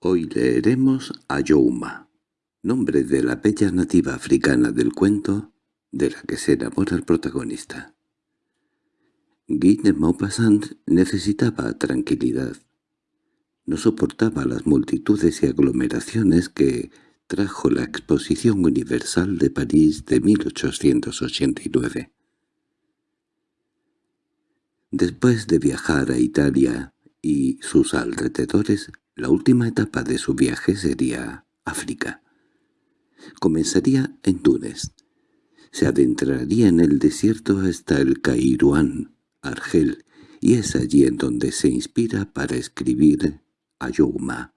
Hoy leeremos a Youma, nombre de la bella nativa africana del cuento de la que se enamora el protagonista. Guy Maupassant necesitaba tranquilidad. No soportaba las multitudes y aglomeraciones que trajo la Exposición Universal de París de 1889. Después de viajar a Italia y sus alrededores, la última etapa de su viaje sería África. Comenzaría en Túnez. Se adentraría en el desierto hasta el Cairuán, Argel, y es allí en donde se inspira para escribir Ayouma.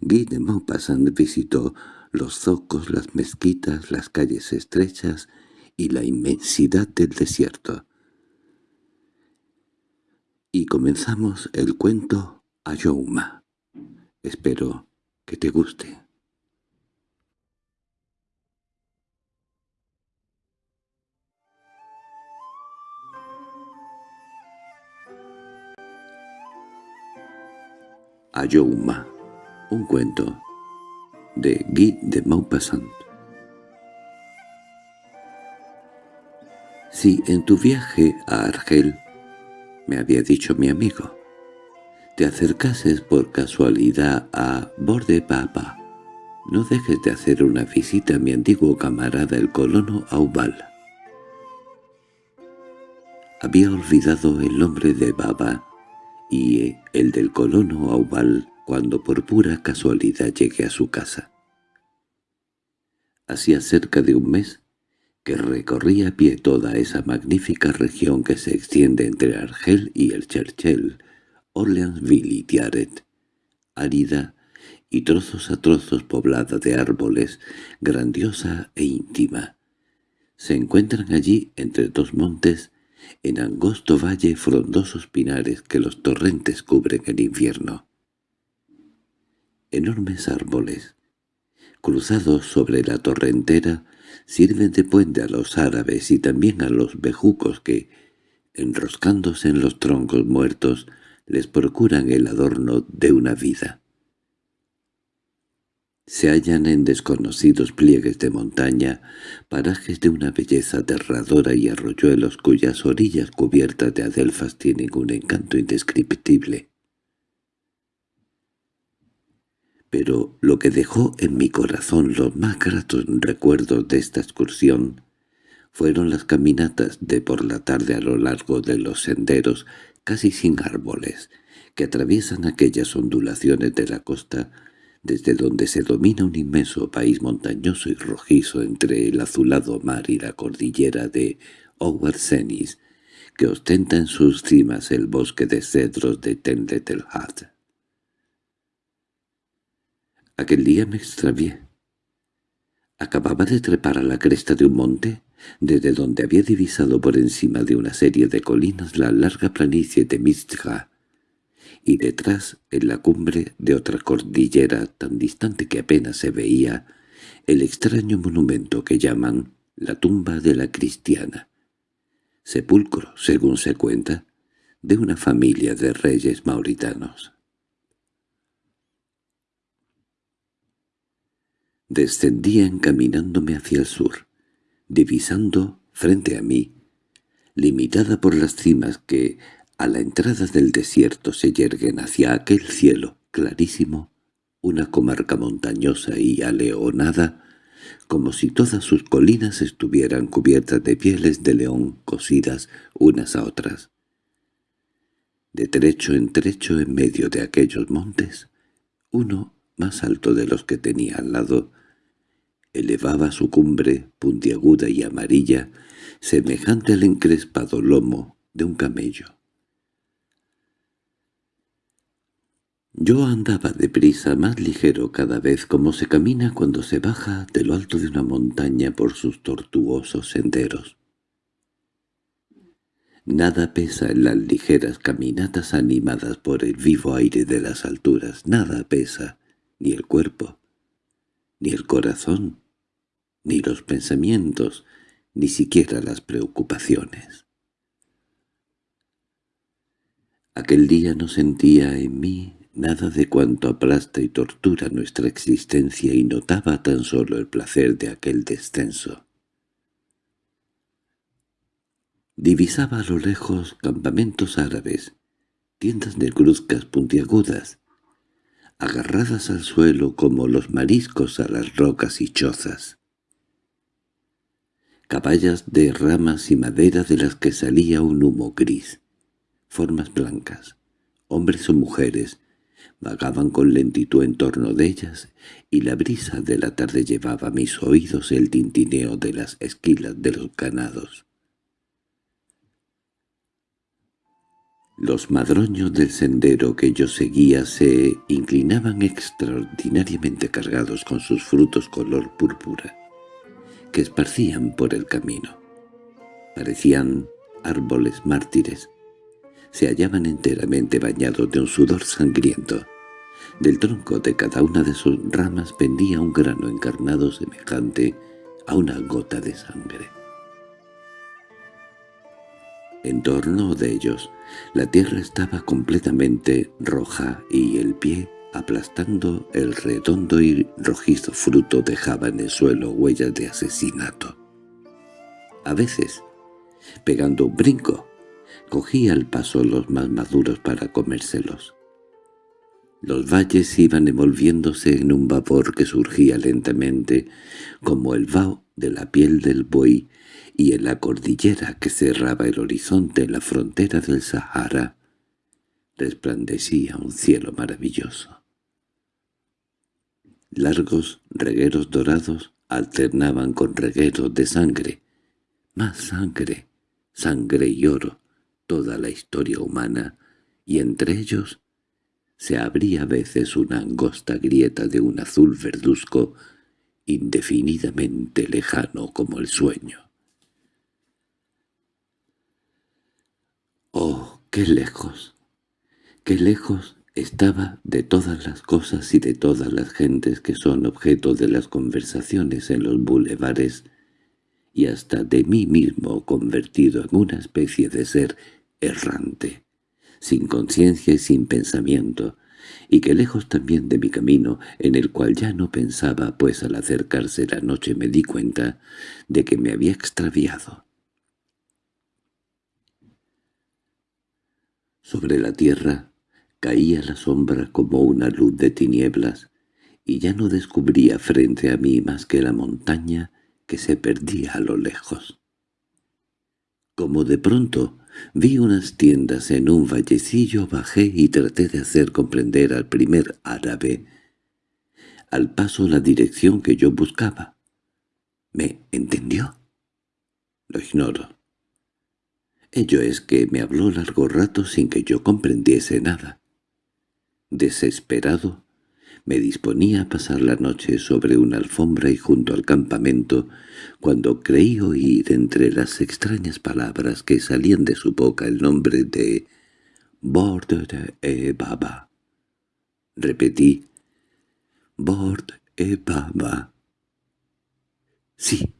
Guy de Maupassant visitó los zocos, las mezquitas, las calles estrechas y la inmensidad del desierto. Y comenzamos el cuento Ayouma. Espero que te guste. Ayouma, un cuento de Guy de Maupassant. Si en tu viaje a Argel, me había dicho mi amigo, te acercases por casualidad a Borde Papa, no dejes de hacer una visita a mi antiguo camarada el colono Aubal. Había olvidado el nombre de Baba y el del colono Aubal cuando por pura casualidad llegué a su casa. Hacía cerca de un mes que recorría a pie toda esa magnífica región que se extiende entre Argel y el Cherchel, Orleansville y Tiaret, árida y trozos a trozos poblada de árboles, grandiosa e íntima. Se encuentran allí, entre dos montes, en angosto valle frondosos pinares que los torrentes cubren en invierno. Enormes árboles, cruzados sobre la torrentera, sirven de puente a los árabes y también a los bejucos que, enroscándose en los troncos muertos, les procuran el adorno de una vida. Se hallan en desconocidos pliegues de montaña, parajes de una belleza aterradora y arroyuelos cuyas orillas cubiertas de adelfas tienen un encanto indescriptible. Pero lo que dejó en mi corazón los más gratos recuerdos de esta excursión fueron las caminatas de por la tarde a lo largo de los senderos casi sin árboles, que atraviesan aquellas ondulaciones de la costa desde donde se domina un inmenso país montañoso y rojizo entre el azulado mar y la cordillera de Owersenis, que ostenta en sus cimas el bosque de cedros de Tenletelhat. Aquel día me extravié. Acababa de trepar a la cresta de un monte, desde donde había divisado por encima de una serie de colinas la larga planicie de Mistja, y detrás, en la cumbre de otra cordillera tan distante que apenas se veía, el extraño monumento que llaman la tumba de la cristiana, sepulcro, según se cuenta, de una familia de reyes mauritanos. Descendía encaminándome hacia el sur, divisando frente a mí, limitada por las cimas que a la entrada del desierto se yerguen hacia aquel cielo clarísimo, una comarca montañosa y aleonada, como si todas sus colinas estuvieran cubiertas de pieles de león cosidas unas a otras. De trecho en trecho en medio de aquellos montes, uno más alto de los que tenía al lado, elevaba su cumbre puntiaguda y amarilla, semejante al encrespado lomo de un camello. Yo andaba deprisa, más ligero cada vez como se camina cuando se baja de lo alto de una montaña por sus tortuosos senderos. Nada pesa en las ligeras caminatas animadas por el vivo aire de las alturas, nada pesa, ni el cuerpo, ni el corazón, ni los pensamientos, ni siquiera las preocupaciones. Aquel día no sentía en mí nada de cuanto aplasta y tortura nuestra existencia y notaba tan solo el placer de aquel descenso. Divisaba a lo lejos campamentos árabes, tiendas negruzcas puntiagudas, agarradas al suelo como los mariscos a las rocas y chozas. Caballas de ramas y madera de las que salía un humo gris, formas blancas, hombres o mujeres, vagaban con lentitud en torno de ellas, y la brisa de la tarde llevaba a mis oídos el tintineo de las esquilas de los ganados. Los madroños del sendero que yo seguía se inclinaban extraordinariamente cargados con sus frutos color púrpura, que esparcían por el camino. Parecían árboles mártires. Se hallaban enteramente bañados de un sudor sangriento. Del tronco de cada una de sus ramas pendía un grano encarnado semejante a una gota de sangre. En torno de ellos, la tierra estaba completamente roja y el pie, aplastando el redondo y rojizo fruto, dejaba en el suelo huellas de asesinato. A veces, pegando un brinco, cogía al paso los más maduros para comérselos. Los valles iban envolviéndose en un vapor que surgía lentamente, como el vaho de la piel del buey, y en la cordillera que cerraba el horizonte en la frontera del Sahara resplandecía un cielo maravilloso. Largos regueros dorados alternaban con regueros de sangre, más sangre, sangre y oro, toda la historia humana, y entre ellos se abría a veces una angosta grieta de un azul verduzco indefinidamente lejano como el sueño. Oh, qué lejos, qué lejos estaba de todas las cosas y de todas las gentes que son objeto de las conversaciones en los bulevares y hasta de mí mismo convertido en una especie de ser errante, sin conciencia y sin pensamiento, y que lejos también de mi camino, en el cual ya no pensaba, pues al acercarse la noche me di cuenta de que me había extraviado. Sobre la tierra caía la sombra como una luz de tinieblas, y ya no descubría frente a mí más que la montaña que se perdía a lo lejos. Como de pronto vi unas tiendas en un vallecillo, bajé y traté de hacer comprender al primer árabe al paso la dirección que yo buscaba. ¿Me entendió? Lo ignoro. Ello es que me habló largo rato sin que yo comprendiese nada. Desesperado, me disponía a pasar la noche sobre una alfombra y junto al campamento, cuando creí oír entre las extrañas palabras que salían de su boca el nombre de Bord e Baba. Repetí, Bord e Baba. Sí,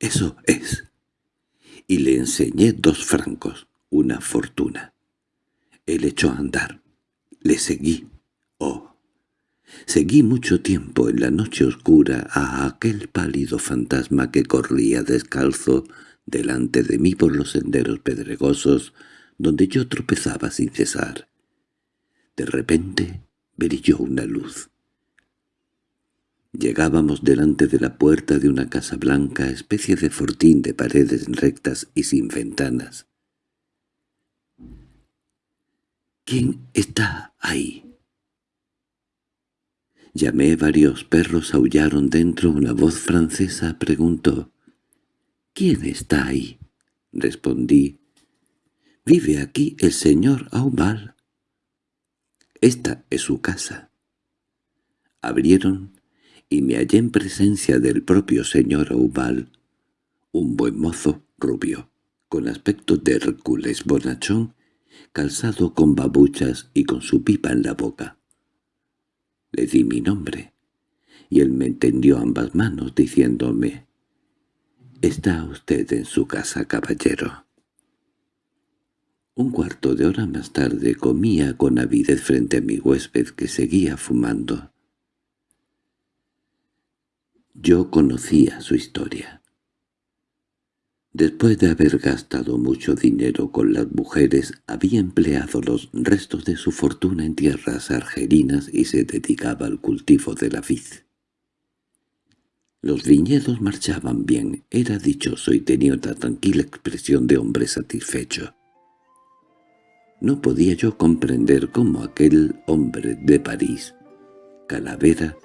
eso es y le enseñé dos francos, una fortuna. Él echó a andar. Le seguí. Oh, seguí mucho tiempo en la noche oscura a aquel pálido fantasma que corría descalzo delante de mí por los senderos pedregosos donde yo tropezaba sin cesar. De repente brilló una luz. Llegábamos delante de la puerta de una casa blanca, especie de fortín de paredes rectas y sin ventanas. —¿Quién está ahí? Llamé, varios perros aullaron dentro, una voz francesa preguntó. —¿Quién está ahí? Respondí. —Vive aquí el señor Aubal. Esta es su casa. Abrieron y me hallé en presencia del propio señor Aubal, un buen mozo rubio, con aspecto de Hércules bonachón, calzado con babuchas y con su pipa en la boca. Le di mi nombre, y él me entendió ambas manos diciéndome, «Está usted en su casa, caballero». Un cuarto de hora más tarde comía con avidez frente a mi huésped que seguía fumando. Yo conocía su historia. Después de haber gastado mucho dinero con las mujeres, había empleado los restos de su fortuna en tierras argelinas y se dedicaba al cultivo de la vid. Los viñedos marchaban bien, era dichoso y tenía una tranquila expresión de hombre satisfecho. No podía yo comprender cómo aquel hombre de París, Calavera,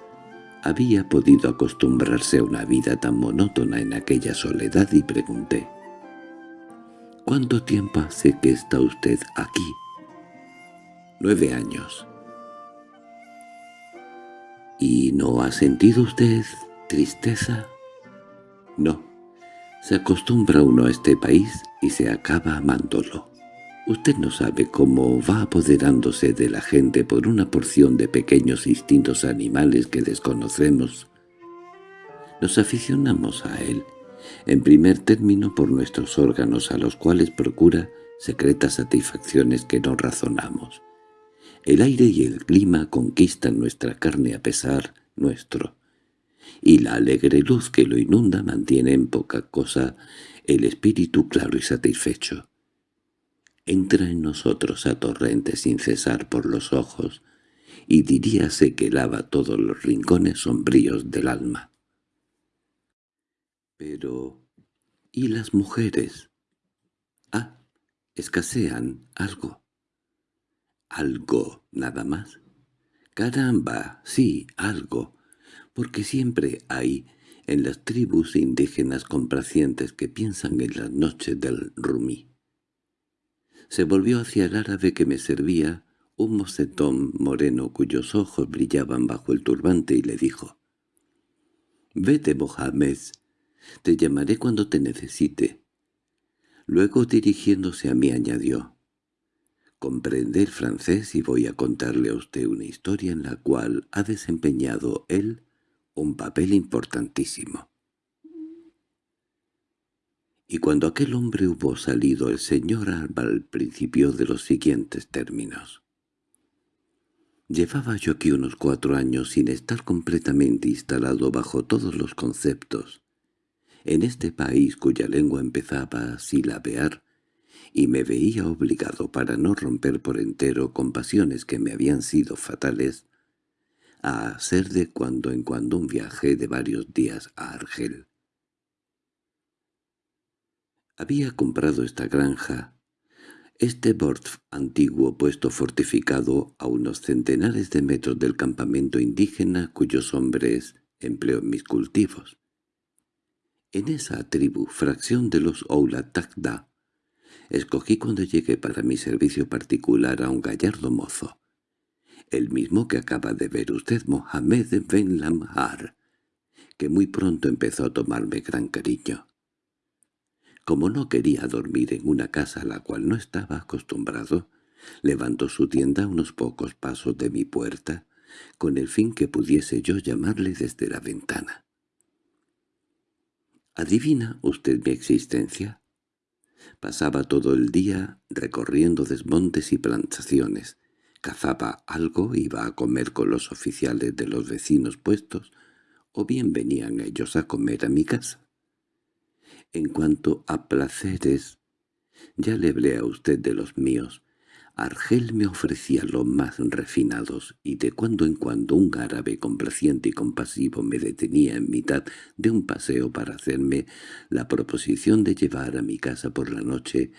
había podido acostumbrarse a una vida tan monótona en aquella soledad y pregunté. —¿Cuánto tiempo hace que está usted aquí? —Nueve años. —¿Y no ha sentido usted tristeza? —No. Se acostumbra uno a este país y se acaba amándolo. Usted no sabe cómo va apoderándose de la gente por una porción de pequeños instintos animales que desconocemos. Nos aficionamos a él, en primer término por nuestros órganos a los cuales procura secretas satisfacciones que no razonamos. El aire y el clima conquistan nuestra carne a pesar nuestro, y la alegre luz que lo inunda mantiene en poca cosa el espíritu claro y satisfecho entra en nosotros a torrente sin cesar por los ojos, y diríase que lava todos los rincones sombríos del alma. Pero... ¿y las mujeres? Ah, escasean algo. ¿Algo nada más? Caramba, sí, algo, porque siempre hay en las tribus indígenas complacientes que piensan en las noches del rumí. Se volvió hacia el árabe que me servía, un mocetón moreno cuyos ojos brillaban bajo el turbante, y le dijo, «Vete, Mohamed, te llamaré cuando te necesite». Luego, dirigiéndose a mí, añadió, «Comprende el francés y voy a contarle a usted una historia en la cual ha desempeñado él un papel importantísimo». Y cuando aquel hombre hubo salido, el señor Alba al principio de los siguientes términos. Llevaba yo aquí unos cuatro años sin estar completamente instalado bajo todos los conceptos. En este país cuya lengua empezaba a silabear, y me veía obligado para no romper por entero con pasiones que me habían sido fatales, a hacer de cuando en cuando un viaje de varios días a Argel. Había comprado esta granja, este bord antiguo puesto fortificado a unos centenares de metros del campamento indígena cuyos hombres empleo en mis cultivos. En esa tribu, fracción de los Oulatakda, escogí cuando llegué para mi servicio particular a un gallardo mozo, el mismo que acaba de ver usted, Mohamed Ben Lamhar, que muy pronto empezó a tomarme gran cariño. Como no quería dormir en una casa a la cual no estaba acostumbrado, levantó su tienda a unos pocos pasos de mi puerta, con el fin que pudiese yo llamarle desde la ventana. ¿Adivina usted mi existencia? Pasaba todo el día recorriendo desmontes y plantaciones. Cazaba algo, iba a comer con los oficiales de los vecinos puestos, o bien venían ellos a comer a mi casa. En cuanto a placeres, ya le hablé a usted de los míos. Argel me ofrecía los más refinados, y de cuando en cuando un árabe complaciente y compasivo me detenía en mitad de un paseo para hacerme la proposición de llevar a mi casa por la noche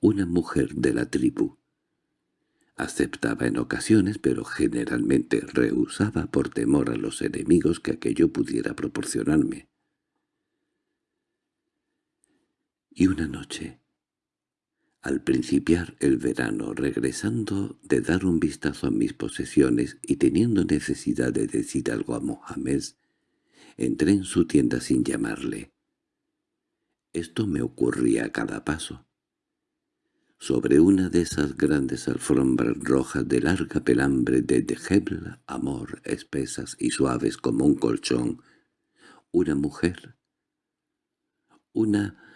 una mujer de la tribu. Aceptaba en ocasiones, pero generalmente rehusaba por temor a los enemigos que aquello pudiera proporcionarme. Y una noche, al principiar el verano, regresando de dar un vistazo a mis posesiones y teniendo necesidad de decir algo a Mohamed, entré en su tienda sin llamarle. Esto me ocurría a cada paso. Sobre una de esas grandes alfombras rojas de larga pelambre de Dejebl, amor, espesas y suaves como un colchón, una mujer, una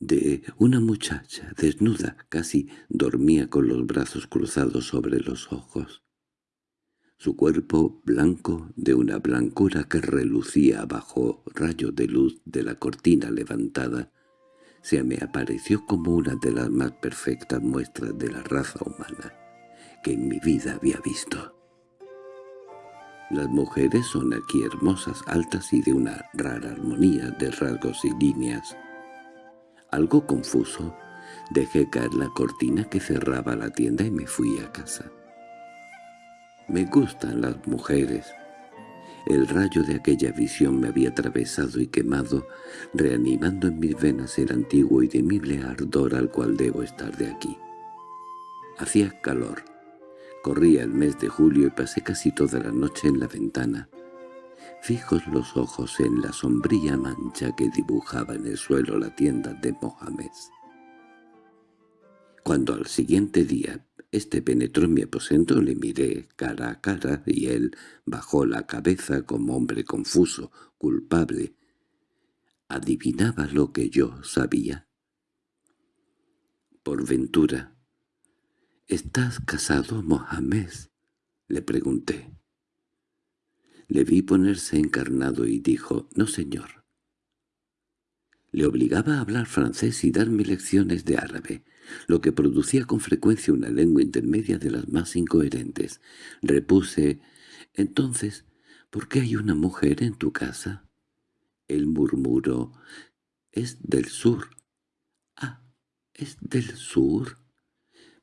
de una muchacha desnuda, casi dormía con los brazos cruzados sobre los ojos. Su cuerpo blanco, de una blancura que relucía bajo rayos de luz de la cortina levantada, se me apareció como una de las más perfectas muestras de la raza humana que en mi vida había visto. Las mujeres son aquí hermosas, altas y de una rara armonía de rasgos y líneas. Algo confuso, dejé caer la cortina que cerraba la tienda y me fui a casa. Me gustan las mujeres. El rayo de aquella visión me había atravesado y quemado, reanimando en mis venas el antiguo y temible ardor al cual debo estar de aquí. Hacía calor. Corría el mes de julio y pasé casi toda la noche en la ventana, fijos los ojos en la sombría mancha que dibujaba en el suelo la tienda de Mohamed. Cuando al siguiente día este penetró en mi aposento, le miré cara a cara y él bajó la cabeza como hombre confuso, culpable. ¿Adivinaba lo que yo sabía? Por ventura. —¿Estás casado, Mohamed? —le pregunté. Le vi ponerse encarnado y dijo, «No, señor». Le obligaba a hablar francés y darme lecciones de árabe lo que producía con frecuencia una lengua intermedia de las más incoherentes. Repuse, «Entonces, ¿por qué hay una mujer en tu casa?» Él murmuró, «Es del sur». «Ah, ¿es del sur?»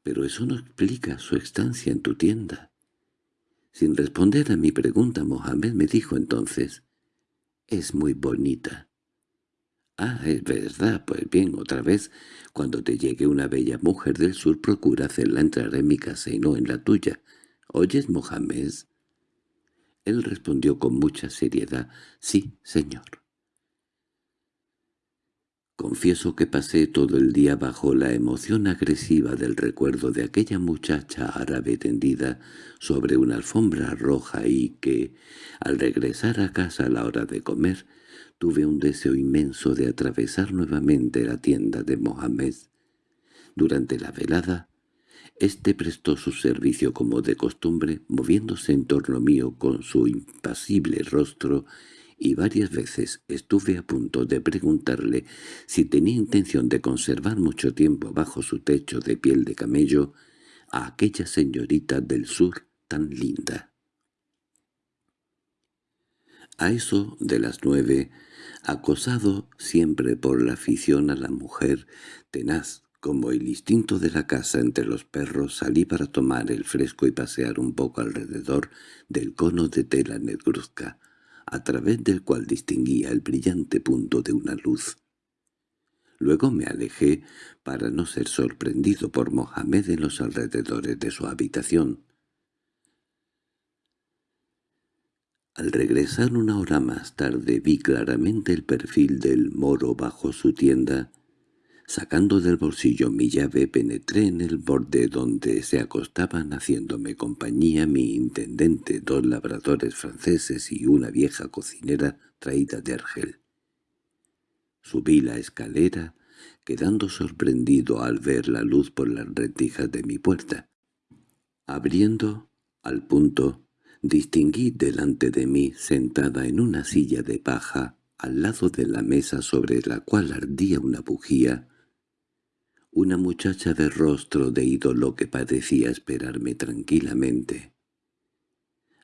«Pero eso no explica su estancia en tu tienda». Sin responder a mi pregunta, Mohamed me dijo entonces, «Es muy bonita». —Ah, es verdad. Pues bien, otra vez, cuando te llegue una bella mujer del sur, procura hacerla entrar en mi casa y no en la tuya. ¿Oyes, Mohamed? Él respondió con mucha seriedad, «Sí, señor». Confieso que pasé todo el día bajo la emoción agresiva del recuerdo de aquella muchacha árabe tendida sobre una alfombra roja y que, al regresar a casa a la hora de comer, Tuve un deseo inmenso de atravesar nuevamente la tienda de Mohamed. Durante la velada, éste prestó su servicio como de costumbre, moviéndose en torno mío con su impasible rostro, y varias veces estuve a punto de preguntarle si tenía intención de conservar mucho tiempo bajo su techo de piel de camello a aquella señorita del sur tan linda. A eso de las nueve, acosado siempre por la afición a la mujer, tenaz como el instinto de la casa entre los perros, salí para tomar el fresco y pasear un poco alrededor del cono de tela negruzca, a través del cual distinguía el brillante punto de una luz. Luego me alejé para no ser sorprendido por Mohamed en los alrededores de su habitación. Al regresar una hora más tarde vi claramente el perfil del moro bajo su tienda. Sacando del bolsillo mi llave penetré en el borde donde se acostaban haciéndome compañía mi intendente, dos labradores franceses y una vieja cocinera traída de Argel. Subí la escalera, quedando sorprendido al ver la luz por las rendijas de mi puerta. Abriendo, al punto, distinguí delante de mí, sentada en una silla de paja, al lado de la mesa sobre la cual ardía una bujía, una muchacha de rostro de ídolo que parecía esperarme tranquilamente,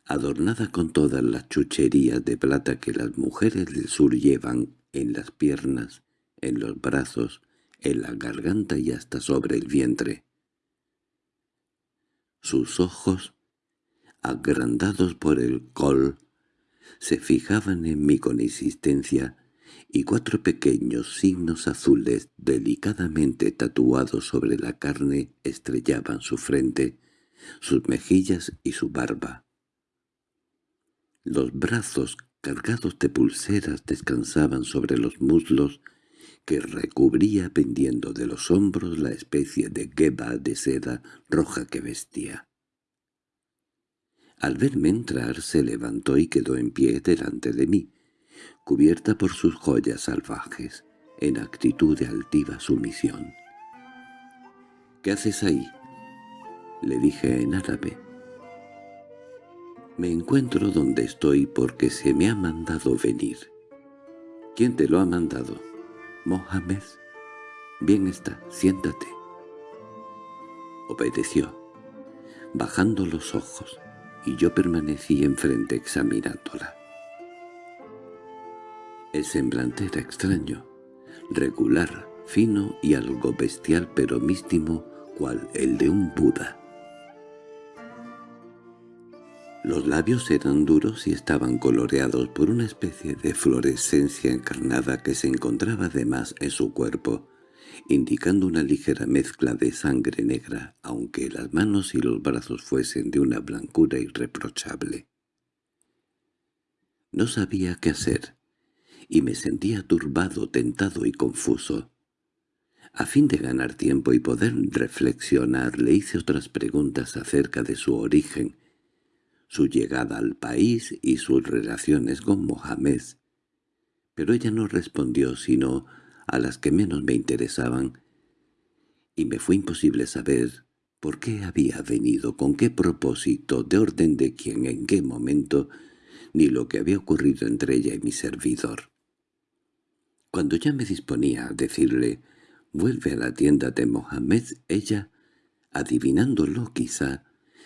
adornada con todas las chucherías de plata que las mujeres del sur llevan en las piernas, en los brazos, en la garganta y hasta sobre el vientre. Sus ojos agrandados por el col, se fijaban en mí con insistencia, y cuatro pequeños signos azules delicadamente tatuados sobre la carne estrellaban su frente, sus mejillas y su barba. Los brazos cargados de pulseras descansaban sobre los muslos que recubría pendiendo de los hombros la especie de gueba de seda roja que vestía. Al verme entrar se levantó y quedó en pie delante de mí, cubierta por sus joyas salvajes. en actitud de altiva sumisión. —¿Qué haces ahí? —le dije en árabe. —Me encuentro donde estoy porque se me ha mandado venir. —¿Quién te lo ha mandado? —Mohamed. —Bien está, siéntate. Obedeció, bajando los ojos, y yo permanecí enfrente examinándola. El semblante era extraño, regular, fino y algo bestial pero místimo, cual el de un Buda. Los labios eran duros y estaban coloreados por una especie de fluorescencia encarnada que se encontraba además en su cuerpo, indicando una ligera mezcla de sangre negra, aunque las manos y los brazos fuesen de una blancura irreprochable. No sabía qué hacer, y me sentía turbado, tentado y confuso. A fin de ganar tiempo y poder reflexionar, le hice otras preguntas acerca de su origen, su llegada al país y sus relaciones con Mohamed. Pero ella no respondió sino a las que menos me interesaban, y me fue imposible saber por qué había venido, con qué propósito, de orden de quién, en qué momento, ni lo que había ocurrido entre ella y mi servidor. Cuando ya me disponía a decirle «vuelve a la tienda de Mohamed», ella, adivinándolo quizá,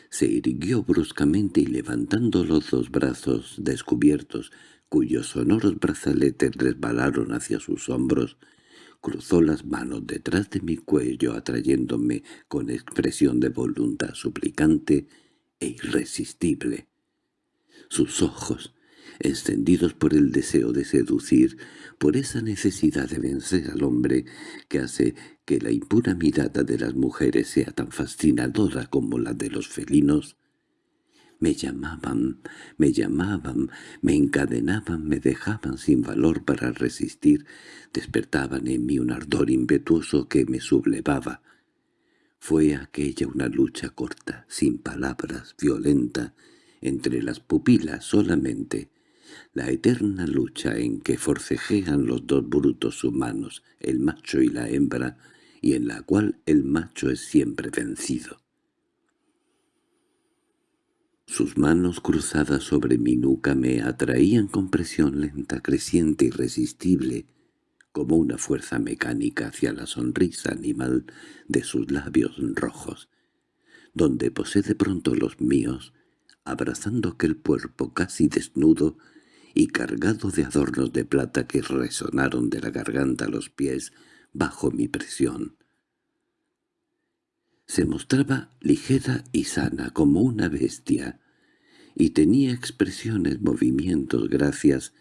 se irguió bruscamente y levantando los dos brazos descubiertos, cuyos sonoros brazaletes resbalaron hacia sus hombros, cruzó las manos detrás de mi cuello atrayéndome con expresión de voluntad suplicante e irresistible. Sus ojos, encendidos por el deseo de seducir, por esa necesidad de vencer al hombre que hace que la impura mirada de las mujeres sea tan fascinadora como la de los felinos, me llamaban, me llamaban, me encadenaban, me dejaban sin valor para resistir, despertaban en mí un ardor impetuoso que me sublevaba. Fue aquella una lucha corta, sin palabras, violenta, entre las pupilas solamente, la eterna lucha en que forcejean los dos brutos humanos, el macho y la hembra, y en la cual el macho es siempre vencido. Sus manos cruzadas sobre mi nuca me atraían con presión lenta, creciente, irresistible, como una fuerza mecánica hacia la sonrisa animal de sus labios rojos, donde posé de pronto los míos, abrazando aquel cuerpo casi desnudo y cargado de adornos de plata que resonaron de la garganta a los pies bajo mi presión. Se mostraba ligera y sana como una bestia, y tenía expresiones, movimientos, gracias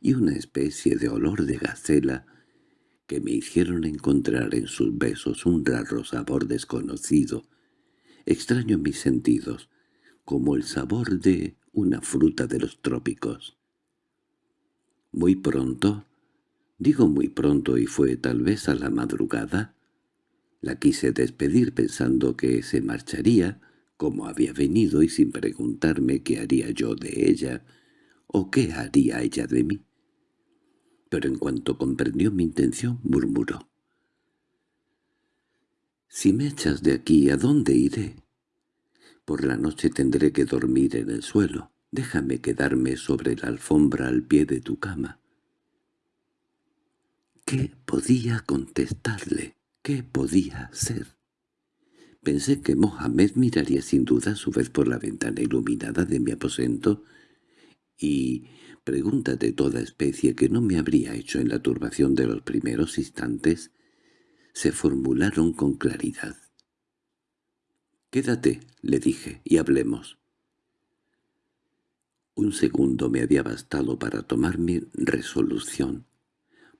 y una especie de olor de gacela que me hicieron encontrar en sus besos un raro sabor desconocido, extraño en mis sentidos, como el sabor de una fruta de los trópicos. Muy pronto, digo muy pronto y fue tal vez a la madrugada, la quise despedir pensando que se marcharía, como había venido y sin preguntarme qué haría yo de ella o qué haría ella de mí. Pero en cuanto comprendió mi intención, murmuró. «Si me echas de aquí, ¿a dónde iré? Por la noche tendré que dormir en el suelo. Déjame quedarme sobre la alfombra al pie de tu cama. ¿Qué podía contestarle? ¿Qué podía ser? Pensé que Mohamed miraría sin duda a su vez por la ventana iluminada de mi aposento y preguntas de toda especie que no me habría hecho en la turbación de los primeros instantes se formularon con claridad. «Quédate», le dije, «y hablemos». Un segundo me había bastado para tomar mi resolución.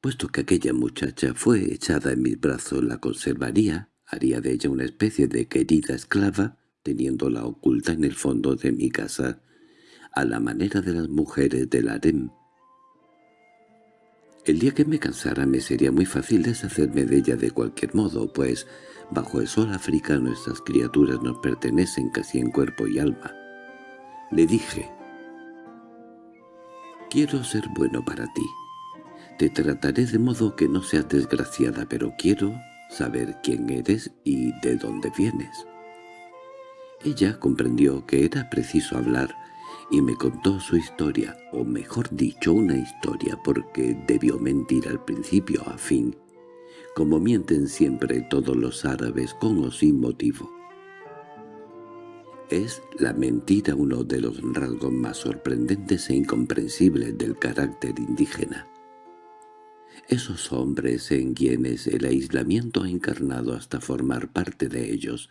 Puesto que aquella muchacha fue echada en mis brazos, la conservaría, haría de ella una especie de querida esclava, teniéndola oculta en el fondo de mi casa, a la manera de las mujeres del harem. El día que me cansara me sería muy fácil deshacerme de ella de cualquier modo, pues bajo el sol africano estas criaturas nos pertenecen casi en cuerpo y alma. Le dije, Quiero ser bueno para ti. Te trataré de modo que no seas desgraciada, pero quiero saber quién eres y de dónde vienes. Ella comprendió que era preciso hablar y me contó su historia, o mejor dicho una historia porque debió mentir al principio a fin, como mienten siempre todos los árabes con o sin motivo. Es la mentira uno de los rasgos más sorprendentes e incomprensibles del carácter indígena. Esos hombres en quienes el aislamiento ha encarnado hasta formar parte de ellos,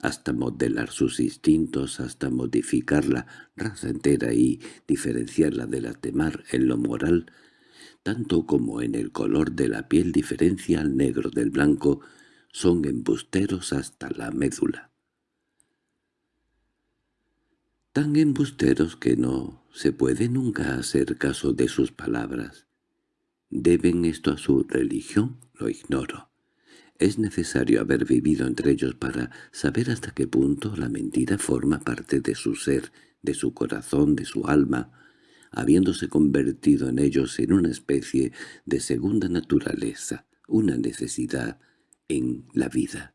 hasta modelar sus instintos, hasta modificar la raza entera y diferenciarla de la temar en lo moral, tanto como en el color de la piel diferencia al negro del blanco, son embusteros hasta la médula tan embusteros que no se puede nunca hacer caso de sus palabras. ¿Deben esto a su religión? Lo ignoro. Es necesario haber vivido entre ellos para saber hasta qué punto la mentira forma parte de su ser, de su corazón, de su alma, habiéndose convertido en ellos en una especie de segunda naturaleza, una necesidad en la vida.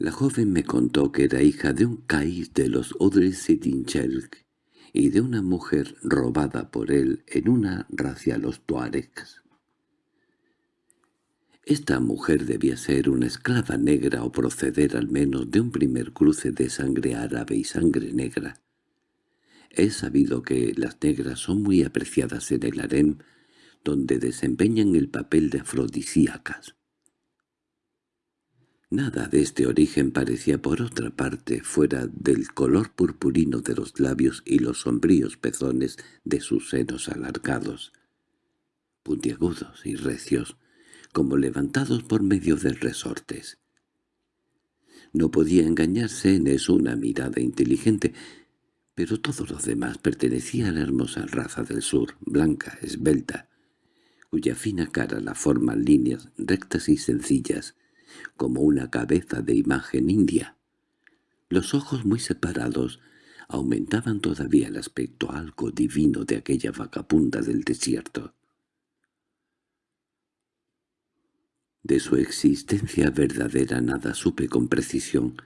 La joven me contó que era hija de un caís de los Odres-Sidinchelk y de una mujer robada por él en una racia los tuaregs. Esta mujer debía ser una esclava negra o proceder al menos de un primer cruce de sangre árabe y sangre negra. He sabido que las negras son muy apreciadas en el harem, donde desempeñan el papel de afrodisíacas. Nada de este origen parecía por otra parte fuera del color purpurino de los labios y los sombríos pezones de sus senos alargados, puntiagudos y recios, como levantados por medio de resortes. No podía engañarse en eso una mirada inteligente, pero todo lo demás pertenecía a la hermosa raza del sur, blanca, esbelta, cuya fina cara la forman líneas rectas y sencillas, como una cabeza de imagen india. Los ojos muy separados aumentaban todavía el aspecto algo divino de aquella vagabunda del desierto. De su existencia verdadera nada supe con precisión.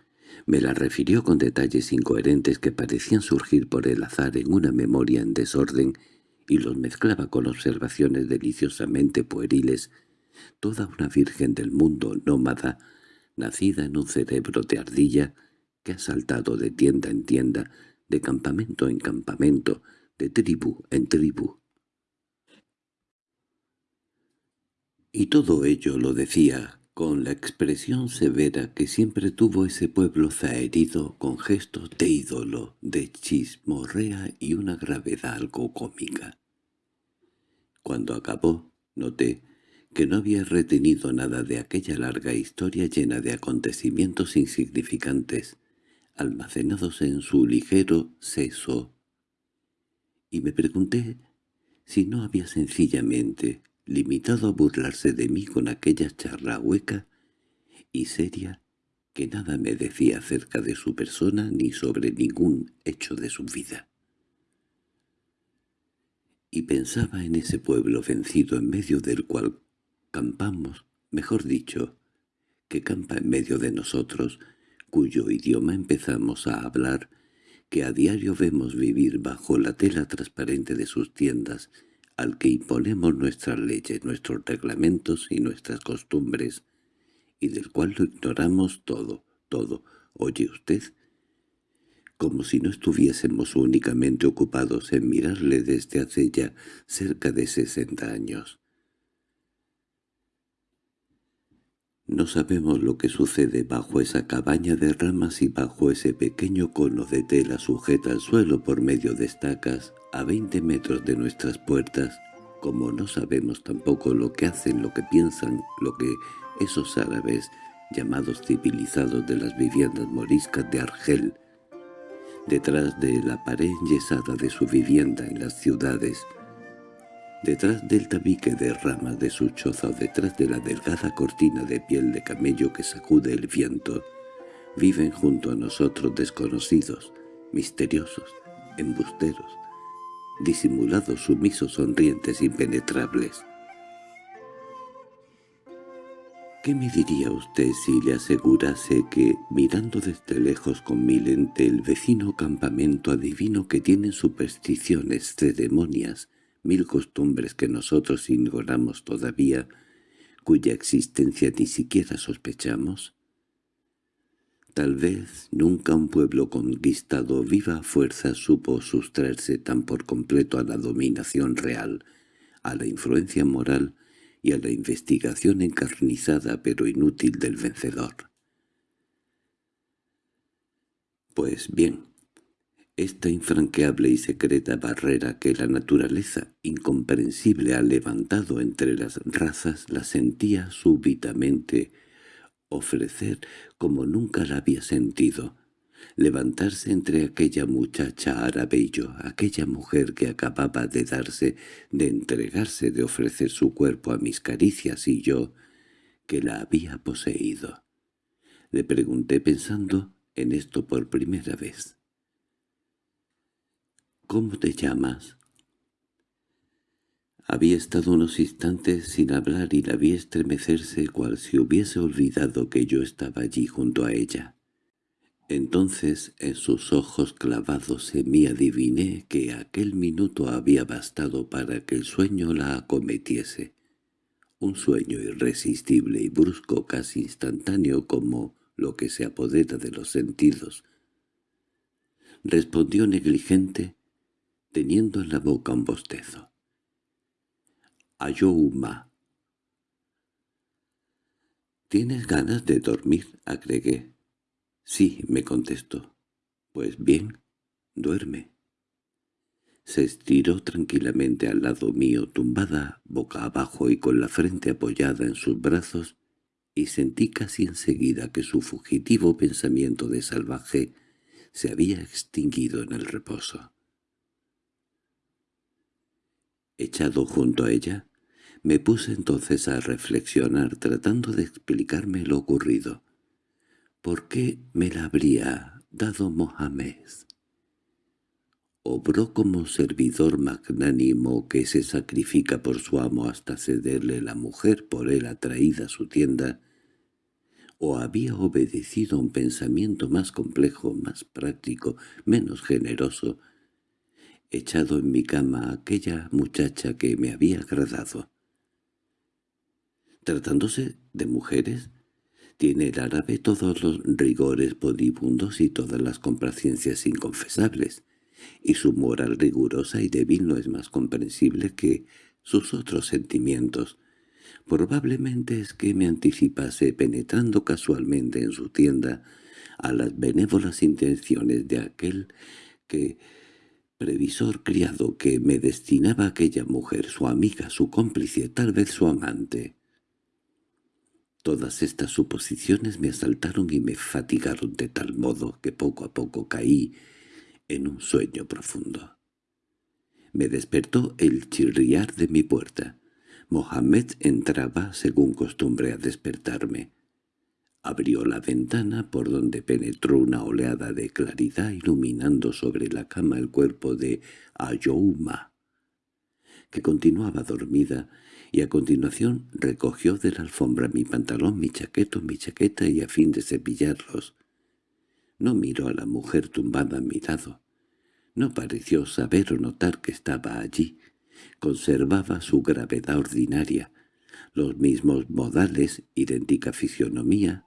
Me la refirió con detalles incoherentes que parecían surgir por el azar en una memoria en desorden y los mezclaba con observaciones deliciosamente pueriles toda una virgen del mundo nómada, nacida en un cerebro de ardilla, que ha saltado de tienda en tienda, de campamento en campamento, de tribu en tribu. Y todo ello lo decía con la expresión severa que siempre tuvo ese pueblo zaherido con gestos de ídolo, de chismorrea y una gravedad algo cómica. Cuando acabó, noté que no había retenido nada de aquella larga historia llena de acontecimientos insignificantes, almacenados en su ligero seso. Y me pregunté si no había sencillamente limitado a burlarse de mí con aquella charla hueca y seria que nada me decía acerca de su persona ni sobre ningún hecho de su vida. Y pensaba en ese pueblo vencido en medio del cual campamos, mejor dicho, que campa en medio de nosotros, cuyo idioma empezamos a hablar, que a diario vemos vivir bajo la tela transparente de sus tiendas, al que imponemos nuestras leyes, nuestros reglamentos y nuestras costumbres, y del cual lo ignoramos todo, todo, oye usted, como si no estuviésemos únicamente ocupados en mirarle desde hace ya cerca de sesenta años. No sabemos lo que sucede bajo esa cabaña de ramas y bajo ese pequeño cono de tela sujeta al suelo por medio de estacas a veinte metros de nuestras puertas, como no sabemos tampoco lo que hacen, lo que piensan, lo que esos árabes llamados civilizados de las viviendas moriscas de Argel, detrás de la pared enyesada de su vivienda en las ciudades, detrás del tabique de ramas de su choza o detrás de la delgada cortina de piel de camello que sacude el viento, viven junto a nosotros desconocidos, misteriosos, embusteros, disimulados sumisos sonrientes impenetrables. ¿Qué me diría usted si le asegurase que, mirando desde lejos con mi lente el vecino campamento adivino que tienen supersticiones, ceremonias, mil costumbres que nosotros ignoramos todavía, cuya existencia ni siquiera sospechamos? Tal vez nunca un pueblo conquistado viva fuerza supo sustraerse tan por completo a la dominación real, a la influencia moral y a la investigación encarnizada pero inútil del vencedor. Pues bien, esta infranqueable y secreta barrera que la naturaleza incomprensible ha levantado entre las razas la sentía súbitamente ofrecer como nunca la había sentido, levantarse entre aquella muchacha árabe y yo, aquella mujer que acababa de darse, de entregarse, de ofrecer su cuerpo a mis caricias y yo, que la había poseído. Le pregunté pensando en esto por primera vez. —¿Cómo te llamas? Había estado unos instantes sin hablar y la vi estremecerse cual si hubiese olvidado que yo estaba allí junto a ella. Entonces en sus ojos clavados en mí adiviné que aquel minuto había bastado para que el sueño la acometiese. Un sueño irresistible y brusco casi instantáneo como lo que se apodera de los sentidos. Respondió negligente, teniendo en la boca un bostezo. «Ayouma». «¿Tienes ganas de dormir?» agregué. «Sí», me contestó. «Pues bien, duerme». Se estiró tranquilamente al lado mío, tumbada boca abajo y con la frente apoyada en sus brazos, y sentí casi enseguida que su fugitivo pensamiento de salvaje se había extinguido en el reposo. Echado junto a ella, me puse entonces a reflexionar tratando de explicarme lo ocurrido. ¿Por qué me la habría dado Mohamed? ¿Obró como servidor magnánimo que se sacrifica por su amo hasta cederle la mujer por él atraída a su tienda? ¿O había obedecido a un pensamiento más complejo, más práctico, menos generoso, echado en mi cama aquella muchacha que me había agradado. Tratándose de mujeres, tiene el árabe todos los rigores podibundos y todas las complacencias inconfesables, y su moral rigurosa y débil no es más comprensible que sus otros sentimientos. Probablemente es que me anticipase penetrando casualmente en su tienda a las benévolas intenciones de aquel que previsor criado que me destinaba aquella mujer, su amiga, su cómplice, tal vez su amante. Todas estas suposiciones me asaltaron y me fatigaron de tal modo que poco a poco caí en un sueño profundo. Me despertó el chirriar de mi puerta. Mohamed entraba, según costumbre, a despertarme. Abrió la ventana por donde penetró una oleada de claridad iluminando sobre la cama el cuerpo de Ayouma, que continuaba dormida, y a continuación recogió de la alfombra mi pantalón, mi chaqueto, mi chaqueta y a fin de cepillarlos. No miró a la mujer tumbada a mi lado. No pareció saber o notar que estaba allí. Conservaba su gravedad ordinaria, los mismos modales, idéntica fisionomía,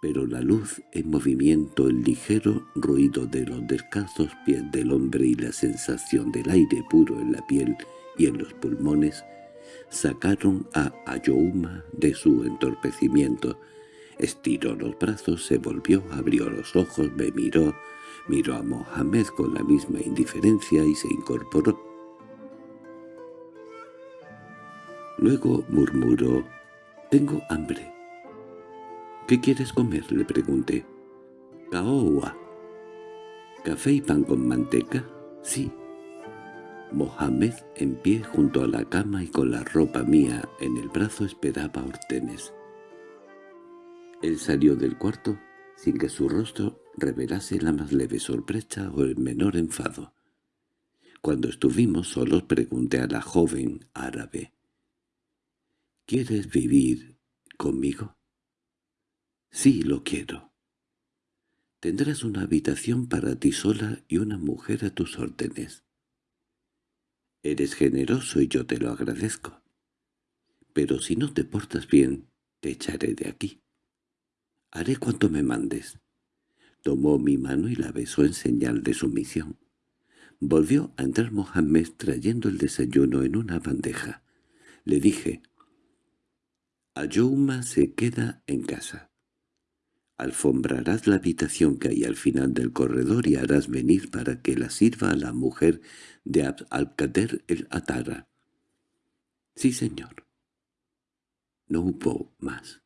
pero la luz en movimiento, el ligero ruido de los descalzos pies del hombre y la sensación del aire puro en la piel y en los pulmones sacaron a Ayouma de su entorpecimiento. Estiró los brazos, se volvió, abrió los ojos, me miró, miró a Mohamed con la misma indiferencia y se incorporó. Luego murmuró, «Tengo hambre». —¿Qué quieres comer? —le pregunté. —Caoa. —¿Café y pan con manteca? —Sí. Mohamed, en pie junto a la cama y con la ropa mía en el brazo, esperaba a Hortenes. Él salió del cuarto sin que su rostro revelase la más leve sorpresa o el menor enfado. Cuando estuvimos solos pregunté a la joven árabe, «¿Quieres vivir conmigo?» «Sí, lo quiero». «Tendrás una habitación para ti sola y una mujer a tus órdenes». «Eres generoso y yo te lo agradezco. Pero si no te portas bien, te echaré de aquí. Haré cuanto me mandes». Tomó mi mano y la besó en señal de sumisión. Volvió a entrar Mohamed trayendo el desayuno en una bandeja. Le dije, «Ayouma se queda en casa. Alfombrarás la habitación que hay al final del corredor y harás venir para que la sirva a la mujer de Abd al-Qader el Atara». «Sí, señor». No hubo más.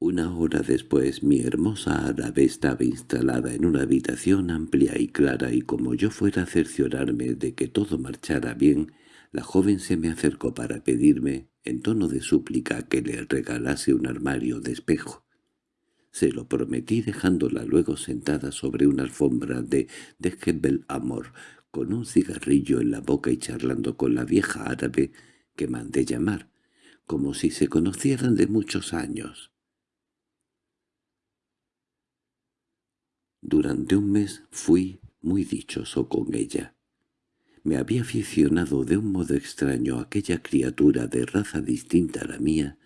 Una hora después mi hermosa árabe estaba instalada en una habitación amplia y clara y como yo fuera a cerciorarme de que todo marchara bien, la joven se me acercó para pedirme, en tono de súplica, que le regalase un armario de espejo. Se lo prometí dejándola luego sentada sobre una alfombra de Dejebel Amor, con un cigarrillo en la boca y charlando con la vieja árabe que mandé llamar, como si se conocieran de muchos años. Durante un mes fui muy dichoso con ella. Me había aficionado de un modo extraño a aquella criatura de raza distinta a la mía,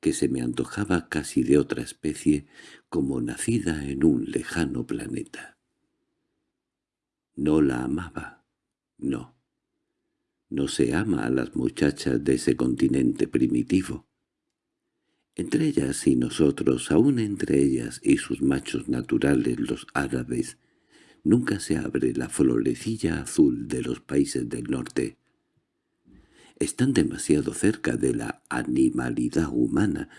que se me antojaba casi de otra especie, como nacida en un lejano planeta. No la amaba, no. No se ama a las muchachas de ese continente primitivo. Entre ellas y nosotros, aún entre ellas y sus machos naturales, los árabes, nunca se abre la florecilla azul de los países del norte. Están demasiado cerca de la animalidad humana,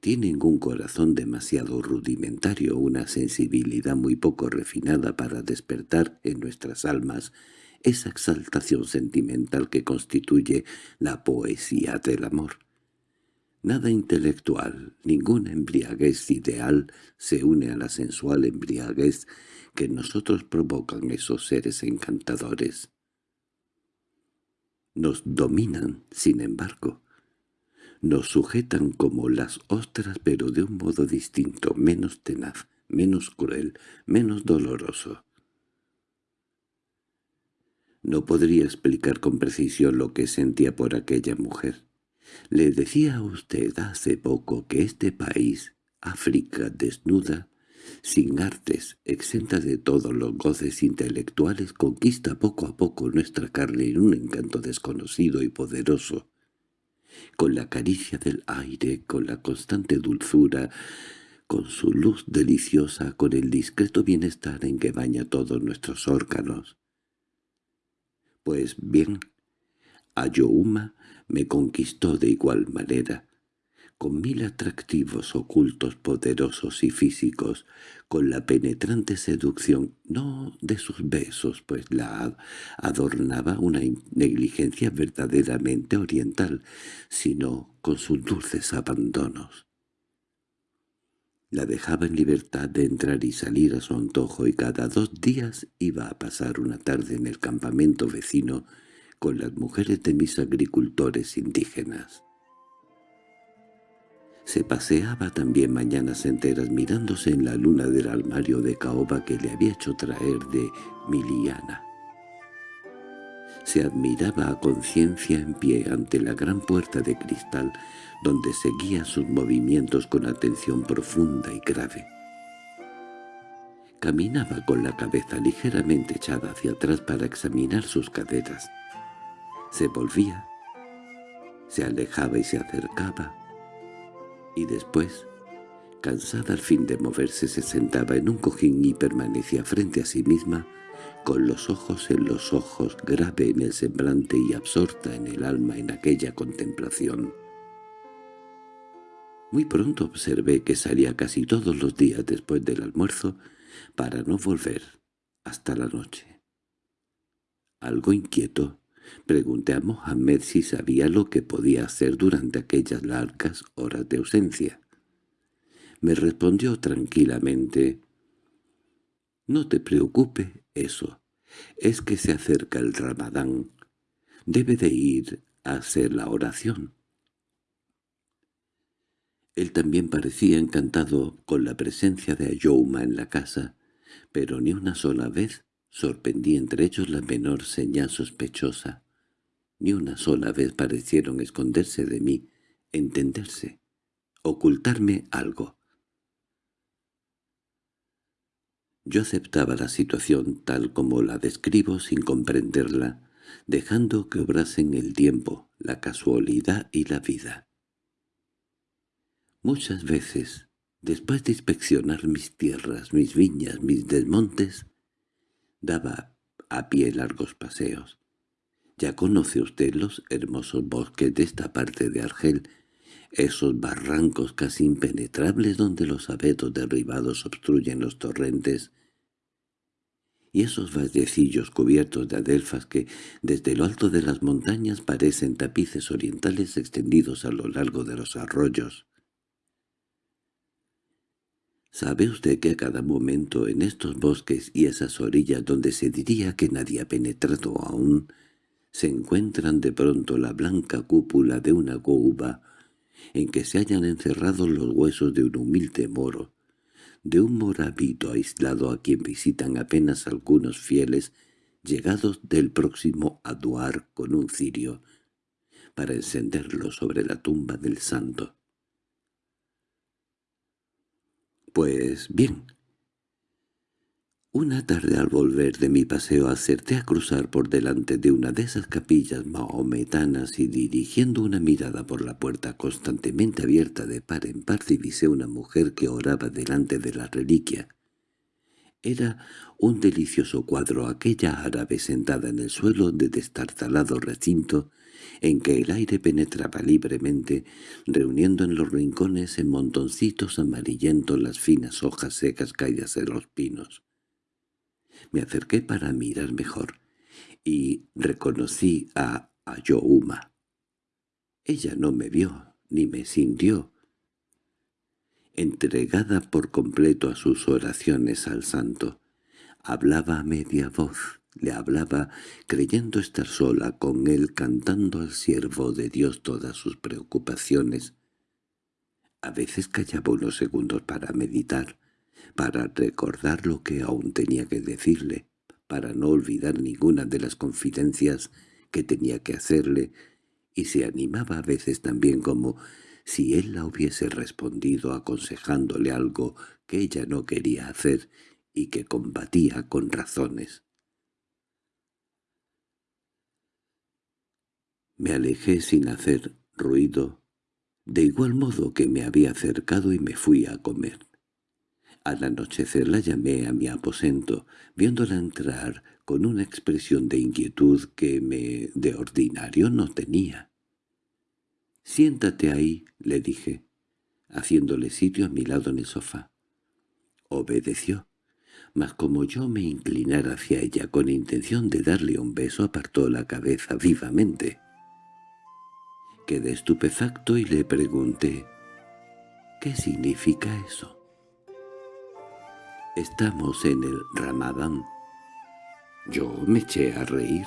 tienen un corazón demasiado rudimentario, una sensibilidad muy poco refinada para despertar en nuestras almas esa exaltación sentimental que constituye la poesía del amor. Nada intelectual, ninguna embriaguez ideal se une a la sensual embriaguez que nosotros provocan esos seres encantadores. Nos dominan, sin embargo. Nos sujetan como las ostras pero de un modo distinto, menos tenaz, menos cruel, menos doloroso. No podría explicar con precisión lo que sentía por aquella mujer. Le decía a usted hace poco que este país, África desnuda, sin artes, exenta de todos los goces intelectuales, conquista poco a poco nuestra carne en un encanto desconocido y poderoso. Con la caricia del aire, con la constante dulzura, con su luz deliciosa, con el discreto bienestar en que baña todos nuestros órganos. Pues bien, Ayohuma me conquistó de igual manera, con mil atractivos ocultos poderosos y físicos, con la penetrante seducción, no de sus besos, pues la adornaba una negligencia verdaderamente oriental, sino con sus dulces abandonos. La dejaba en libertad de entrar y salir a su antojo y cada dos días iba a pasar una tarde en el campamento vecino con las mujeres de mis agricultores indígenas. Se paseaba también mañanas enteras mirándose en la luna del armario de caoba que le había hecho traer de Miliana. Se admiraba a conciencia en pie ante la gran puerta de cristal donde seguía sus movimientos con atención profunda y grave. Caminaba con la cabeza ligeramente echada hacia atrás para examinar sus caderas. Se volvía, se alejaba y se acercaba, y después, cansada al fin de moverse, se sentaba en un cojín y permanecía frente a sí misma, con los ojos en los ojos, grave en el semblante y absorta en el alma en aquella contemplación. Muy pronto observé que salía casi todos los días después del almuerzo para no volver hasta la noche. Algo inquieto, Pregunté a Mohamed si sabía lo que podía hacer durante aquellas largas horas de ausencia. Me respondió tranquilamente, No te preocupe eso. Es que se acerca el ramadán. Debe de ir a hacer la oración. Él también parecía encantado con la presencia de Ayouma en la casa, pero ni una sola vez sorprendí entre ellos la menor señal sospechosa. Ni una sola vez parecieron esconderse de mí, entenderse, ocultarme algo. Yo aceptaba la situación tal como la describo sin comprenderla, dejando que obrasen el tiempo, la casualidad y la vida. Muchas veces, después de inspeccionar mis tierras, mis viñas, mis desmontes, daba a pie largos paseos. Ya conoce usted los hermosos bosques de esta parte de Argel, esos barrancos casi impenetrables donde los abetos derribados obstruyen los torrentes, y esos vallecillos cubiertos de adelfas que desde lo alto de las montañas parecen tapices orientales extendidos a lo largo de los arroyos. ¿Sabe usted que a cada momento en estos bosques y esas orillas donde se diría que nadie ha penetrado aún, se encuentran de pronto la blanca cúpula de una gouba en que se hayan encerrado los huesos de un humilde moro, de un morabito aislado a quien visitan apenas algunos fieles llegados del próximo Aduar con un cirio, para encenderlo sobre la tumba del santo. Pues bien. Una tarde al volver de mi paseo acerté a cruzar por delante de una de esas capillas mahometanas y dirigiendo una mirada por la puerta constantemente abierta de par en par divisé una mujer que oraba delante de la reliquia. Era un delicioso cuadro aquella árabe sentada en el suelo de destartalado recinto en que el aire penetraba libremente, reuniendo en los rincones en montoncitos amarillentos las finas hojas secas caídas de los pinos. Me acerqué para mirar mejor, y reconocí a Ayouma. Ella no me vio, ni me sintió. Entregada por completo a sus oraciones al santo, hablaba a media voz, le hablaba creyendo estar sola con él cantando al siervo de Dios todas sus preocupaciones. A veces callaba unos segundos para meditar, para recordar lo que aún tenía que decirle, para no olvidar ninguna de las confidencias que tenía que hacerle, y se animaba a veces también como si él la hubiese respondido aconsejándole algo que ella no quería hacer y que combatía con razones. Me alejé sin hacer ruido, de igual modo que me había acercado y me fui a comer. Al anochecer la llamé a mi aposento, viéndola entrar con una expresión de inquietud que me de ordinario no tenía. «Siéntate ahí», le dije, haciéndole sitio a mi lado en el sofá. Obedeció, mas como yo me inclinara hacia ella con intención de darle un beso apartó la cabeza vivamente. Quedé estupefacto y le pregunté, ¿qué significa eso? Estamos en el Ramadán. Yo me eché a reír.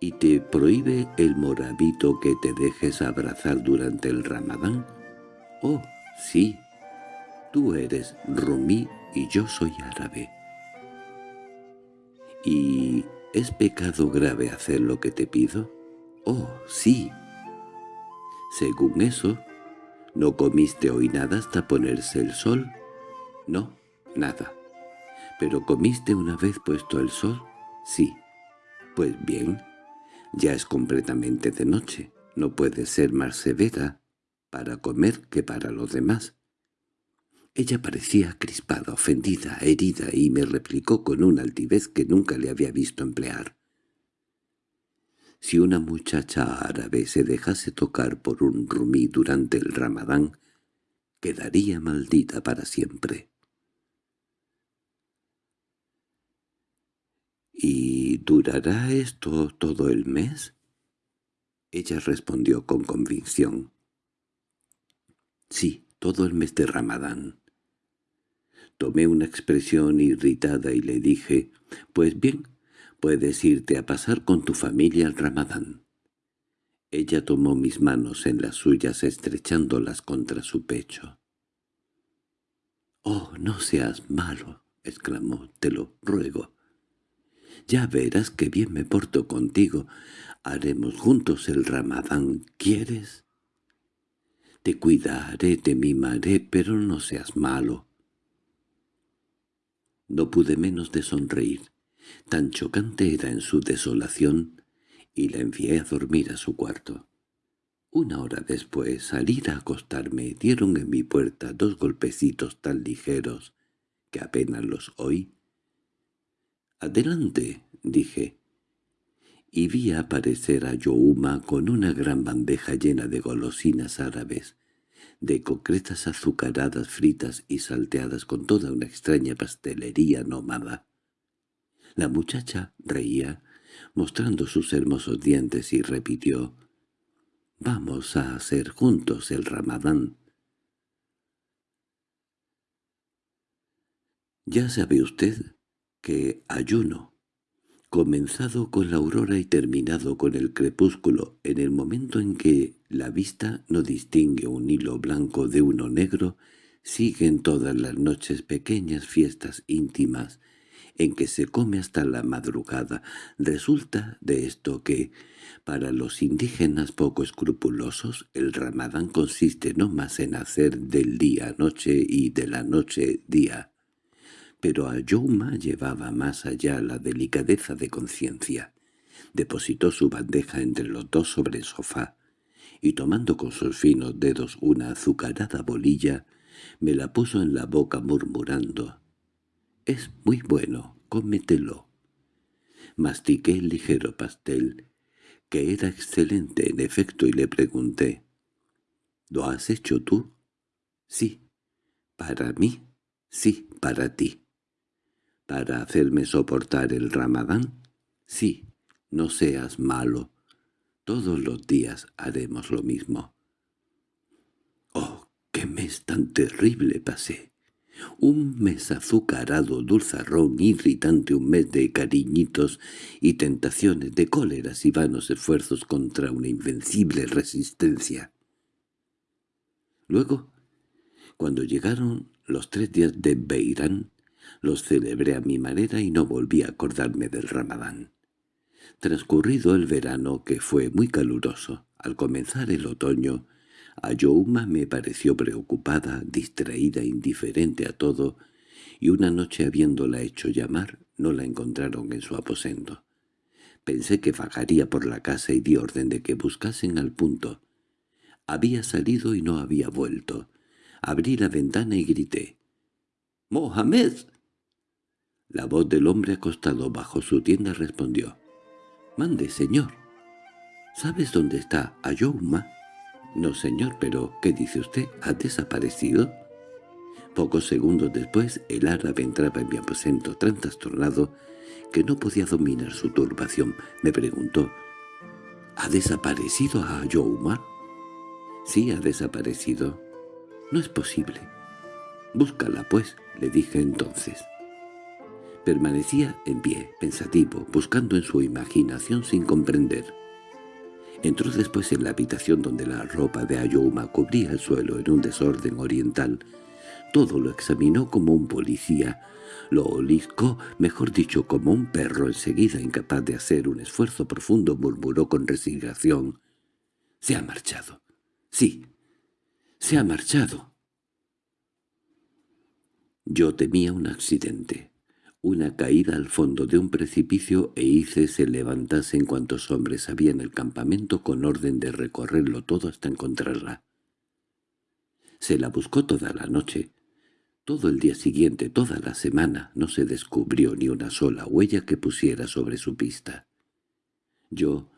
¿Y te prohíbe el morabito que te dejes abrazar durante el Ramadán? Oh, sí. Tú eres rumí y yo soy árabe. ¿Y es pecado grave hacer lo que te pido? Oh, sí. Según eso, ¿no comiste hoy nada hasta ponerse el sol? No, nada. ¿Pero comiste una vez puesto el sol? Sí. Pues bien, ya es completamente de noche. No puede ser más severa para comer que para los demás. Ella parecía crispada, ofendida, herida, y me replicó con una altivez que nunca le había visto emplear. Si una muchacha árabe se dejase tocar por un rumí durante el ramadán, quedaría maldita para siempre. —¿Y durará esto todo el mes? Ella respondió con convicción. —Sí, todo el mes de Ramadán. Tomé una expresión irritada y le dije, «Pues bien, puedes irte a pasar con tu familia al Ramadán». Ella tomó mis manos en las suyas estrechándolas contra su pecho. «Oh, no seas malo», exclamó, «te lo ruego». «Ya verás que bien me porto contigo. Haremos juntos el Ramadán, ¿quieres?» «Te cuidaré, te mimaré, pero no seas malo». No pude menos de sonreír. Tan chocante era en su desolación, y la envié a dormir a su cuarto. Una hora después, al ir a acostarme, dieron en mi puerta dos golpecitos tan ligeros que apenas los oí. «Adelante», dije, y vi aparecer a Youma con una gran bandeja llena de golosinas árabes, de concretas azucaradas fritas y salteadas con toda una extraña pastelería nómada. La muchacha reía, mostrando sus hermosos dientes, y repitió, «Vamos a hacer juntos el ramadán». Ya sabe usted que ayuno, comenzado con la aurora y terminado con el crepúsculo, en el momento en que la vista no distingue un hilo blanco de uno negro, siguen todas las noches pequeñas fiestas íntimas en que se come hasta la madrugada. Resulta de esto que, para los indígenas poco escrupulosos, el ramadán consiste no más en hacer del día noche y de la noche día. Pero a Youma llevaba más allá la delicadeza de conciencia. Depositó su bandeja entre los dos sobre el sofá, y tomando con sus finos dedos una azucarada bolilla, me la puso en la boca murmurando «Es muy bueno, cómetelo». Mastiqué el ligero pastel, que era excelente en efecto, y le pregunté «¿Lo has hecho tú?» «Sí». «¿Para mí?» «Sí, para ti». «¿Para hacerme soportar el ramadán?» «Sí, no seas malo. Todos los días haremos lo mismo». «Oh, qué mes tan terrible pasé!» Un mes azucarado, dulzarrón, irritante, un mes de cariñitos y tentaciones, de cóleras y vanos esfuerzos contra una invencible resistencia. Luego, cuando llegaron los tres días de Beirán, los celebré a mi manera y no volví a acordarme del ramadán. Transcurrido el verano, que fue muy caluroso, al comenzar el otoño, Ayouma me pareció preocupada, distraída, indiferente a todo, y una noche habiéndola hecho llamar, no la encontraron en su aposento. Pensé que vagaría por la casa y di orden de que buscasen al punto. Había salido y no había vuelto. Abrí la ventana y grité. —¡Mohamed! La voz del hombre acostado bajo su tienda respondió. —Mande, señor. —¿Sabes dónde está Ayouma? —No, señor, pero ¿qué dice usted? ¿Ha desaparecido? Pocos segundos después el árabe entraba en mi aposento tan trastornado que no podía dominar su turbación. Me preguntó, ¿Ha desaparecido a Youma? Sí, ha desaparecido. No es posible. Búscala, pues, le dije entonces. Permanecía en pie, pensativo, buscando en su imaginación sin comprender. Entró después en la habitación donde la ropa de Ayouma cubría el suelo en un desorden oriental. Todo lo examinó como un policía. Lo oliscó, mejor dicho, como un perro enseguida incapaz de hacer un esfuerzo profundo murmuró con resignación. «Se ha marchado. Sí, se ha marchado». Yo temía un accidente una caída al fondo de un precipicio e hice se levantasen cuantos hombres había en el campamento con orden de recorrerlo todo hasta encontrarla. Se la buscó toda la noche. Todo el día siguiente, toda la semana, no se descubrió ni una sola huella que pusiera sobre su pista. Yo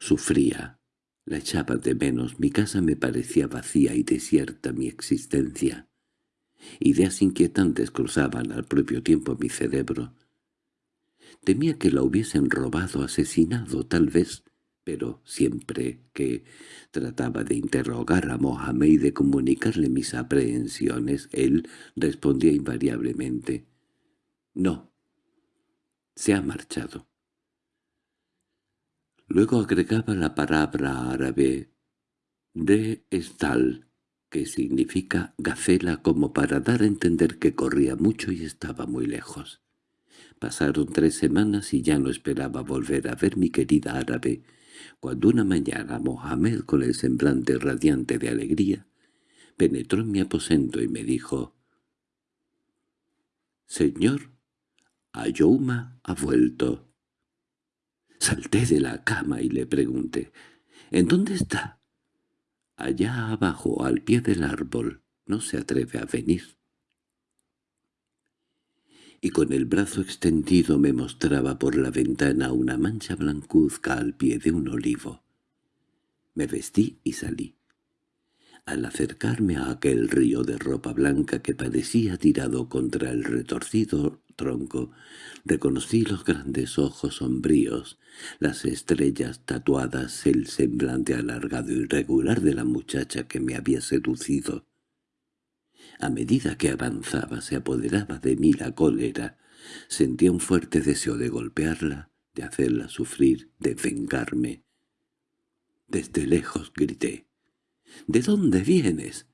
sufría, la echaba de menos, mi casa me parecía vacía y desierta mi existencia. Ideas inquietantes cruzaban al propio tiempo mi cerebro. Temía que la hubiesen robado, asesinado, tal vez, pero siempre que trataba de interrogar a Mohamed y de comunicarle mis aprehensiones, él respondía invariablemente, «No, se ha marchado». Luego agregaba la palabra árabe de estal, que significa gacela como para dar a entender que corría mucho y estaba muy lejos. Pasaron tres semanas y ya no esperaba volver a ver mi querida árabe, cuando una mañana Mohamed, con el semblante radiante de alegría, penetró en mi aposento y me dijo, «Señor, Ayouma ha vuelto». Salté de la cama y le pregunté, «¿En dónde está?» «Allá abajo, al pie del árbol. No se atreve a venir» y con el brazo extendido me mostraba por la ventana una mancha blancuzca al pie de un olivo. Me vestí y salí. Al acercarme a aquel río de ropa blanca que parecía tirado contra el retorcido tronco, reconocí los grandes ojos sombríos, las estrellas tatuadas, el semblante alargado y regular de la muchacha que me había seducido. A medida que avanzaba se apoderaba de mí la cólera. Sentía un fuerte deseo de golpearla, de hacerla sufrir, de vengarme. Desde lejos grité. —¿De dónde vienes?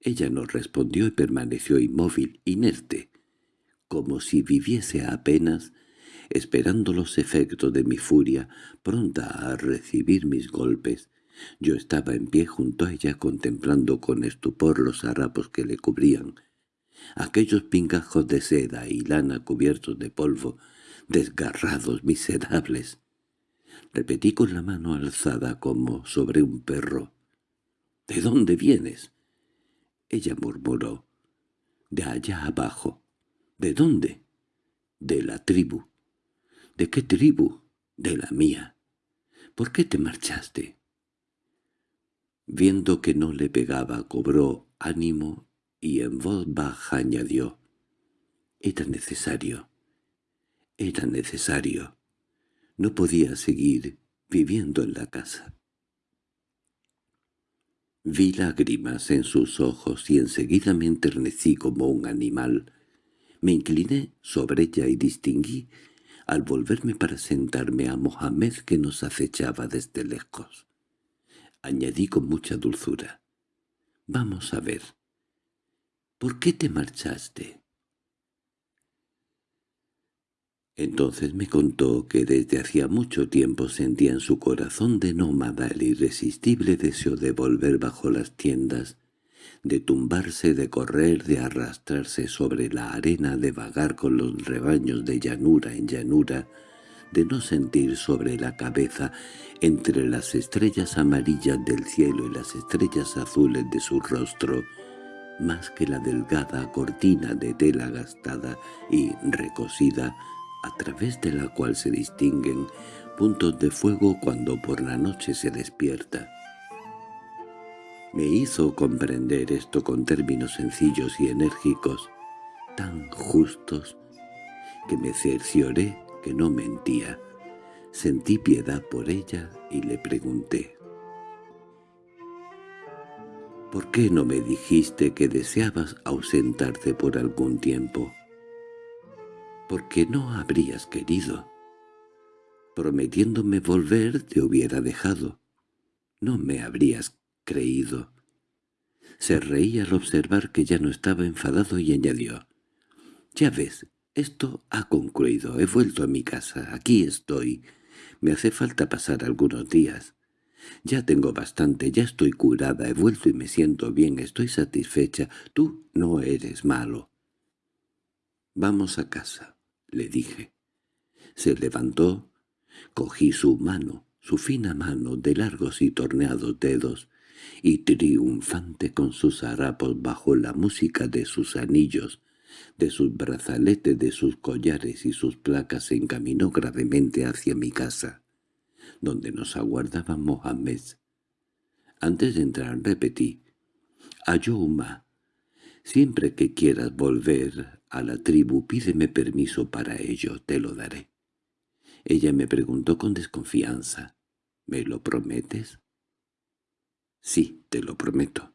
Ella no respondió y permaneció inmóvil, inerte, como si viviese apenas, esperando los efectos de mi furia, pronta a recibir mis golpes, yo estaba en pie junto a ella contemplando con estupor los harapos que le cubrían, aquellos pingajos de seda y lana cubiertos de polvo, desgarrados, miserables. Repetí con la mano alzada como sobre un perro. —¿De dónde vienes? Ella murmuró. —De allá abajo. —¿De dónde? —De la tribu. —¿De qué tribu? —De la mía. —¿Por qué te marchaste? Viendo que no le pegaba, cobró ánimo y en voz baja añadió, «Era necesario, era necesario. No podía seguir viviendo en la casa». Vi lágrimas en sus ojos y enseguida me enternecí como un animal. Me incliné sobre ella y distinguí, al volverme para sentarme a Mohamed que nos acechaba desde lejos añadí con mucha dulzura. «Vamos a ver. ¿Por qué te marchaste?» Entonces me contó que desde hacía mucho tiempo sentía en su corazón de nómada el irresistible deseo de volver bajo las tiendas, de tumbarse, de correr, de arrastrarse sobre la arena, de vagar con los rebaños de llanura en llanura, de no sentir sobre la cabeza, entre las estrellas amarillas del cielo y las estrellas azules de su rostro, más que la delgada cortina de tela gastada y recosida, a través de la cual se distinguen puntos de fuego cuando por la noche se despierta. Me hizo comprender esto con términos sencillos y enérgicos, tan justos, que me cercioré que no mentía. Sentí piedad por ella y le pregunté. «¿Por qué no me dijiste que deseabas ausentarte por algún tiempo?» «Porque no habrías querido. Prometiéndome volver te hubiera dejado. No me habrías creído». Se reía al observar que ya no estaba enfadado y añadió. «Ya ves, esto ha concluido. He vuelto a mi casa. Aquí estoy. Me hace falta pasar algunos días. Ya tengo bastante, ya estoy curada, he vuelto y me siento bien, estoy satisfecha. Tú no eres malo. «Vamos a casa», le dije. Se levantó, cogí su mano, su fina mano de largos y torneados dedos, y triunfante con sus harapos bajo la música de sus anillos, de sus brazaletes, de sus collares y sus placas se encaminó gravemente hacia mi casa, donde nos aguardaba Mohamed. Antes de entrar repetí, «Ayuma, siempre que quieras volver a la tribu pídeme permiso para ello, te lo daré». Ella me preguntó con desconfianza, ¿Me lo prometes? Sí, te lo prometo.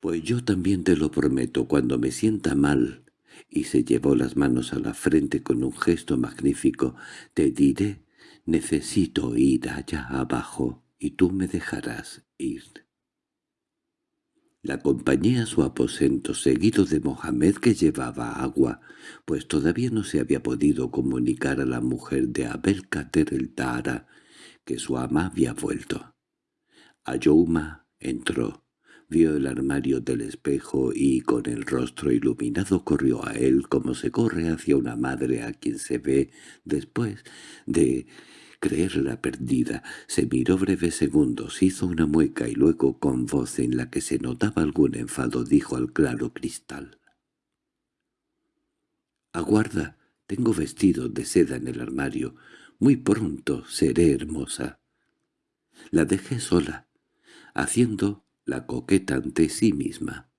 Pues yo también te lo prometo cuando me sienta mal, y se llevó las manos a la frente con un gesto magnífico, te diré, necesito ir allá abajo, y tú me dejarás ir. La acompañé a su aposento seguido de Mohamed que llevaba agua, pues todavía no se había podido comunicar a la mujer de Abel Kater el Tara que su ama había vuelto. Ayouma entró, vio el armario del espejo y con el rostro iluminado corrió a él como se corre hacia una madre a quien se ve después de creerla perdida. Se miró breves segundos, hizo una mueca y luego con voz en la que se notaba algún enfado dijo al claro cristal. «Aguarda, tengo vestido de seda en el armario. Muy pronto seré hermosa». La dejé sola haciendo la coqueta ante sí misma.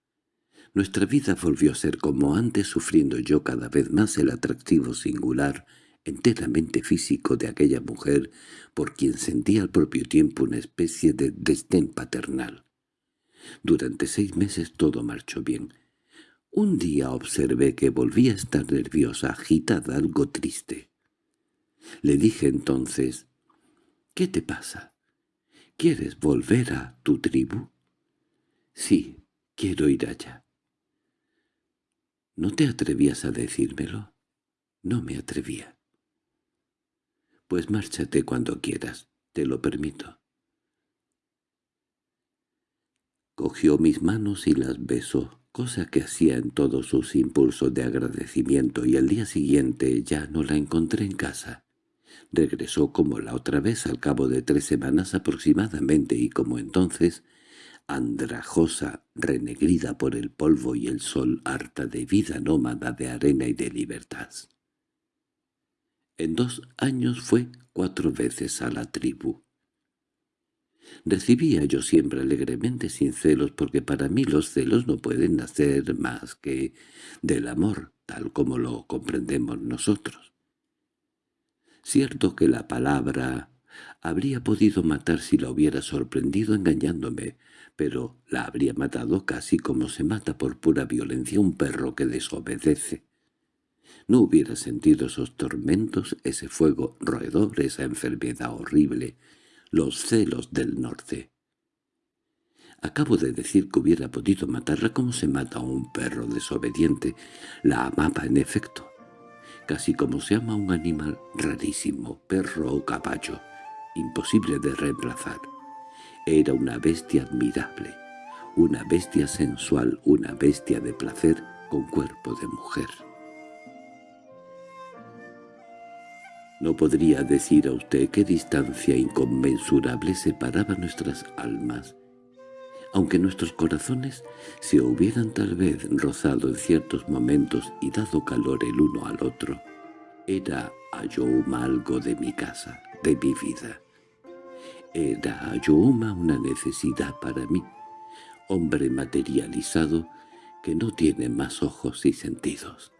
Nuestra vida volvió a ser como antes, sufriendo yo cada vez más el atractivo singular, enteramente físico de aquella mujer, por quien sentía al propio tiempo una especie de destén paternal. Durante seis meses todo marchó bien. Un día observé que volvía a estar nerviosa, agitada, algo triste. Le dije entonces, «¿Qué te pasa?» ¿Quieres volver a tu tribu? Sí, quiero ir allá. ¿No te atrevías a decírmelo? No me atrevía. Pues márchate cuando quieras, te lo permito. Cogió mis manos y las besó, cosa que hacía en todos sus impulsos de agradecimiento, y al día siguiente ya no la encontré en casa. Regresó como la otra vez al cabo de tres semanas aproximadamente y como entonces, andrajosa, renegrida por el polvo y el sol, harta de vida nómada de arena y de libertad. En dos años fue cuatro veces a la tribu. Recibía yo siempre alegremente sin celos porque para mí los celos no pueden nacer más que del amor, tal como lo comprendemos nosotros. Cierto que la palabra habría podido matar si la hubiera sorprendido engañándome, pero la habría matado casi como se mata por pura violencia un perro que desobedece. No hubiera sentido esos tormentos, ese fuego roedor, esa enfermedad horrible, los celos del norte. Acabo de decir que hubiera podido matarla como se mata a un perro desobediente. La amaba en efecto casi como se ama un animal rarísimo, perro o caballo, imposible de reemplazar. Era una bestia admirable, una bestia sensual, una bestia de placer con cuerpo de mujer. No podría decir a usted qué distancia inconmensurable separaba nuestras almas, aunque nuestros corazones se hubieran tal vez rozado en ciertos momentos y dado calor el uno al otro, era Ayouma algo de mi casa, de mi vida. Era Ayouma una necesidad para mí, hombre materializado que no tiene más ojos y sentidos.